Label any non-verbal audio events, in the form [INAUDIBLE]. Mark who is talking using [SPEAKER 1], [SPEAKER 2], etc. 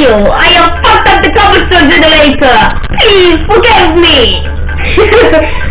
[SPEAKER 1] you? I have fucked up the cobblestone generator! Please forgive me! [LAUGHS]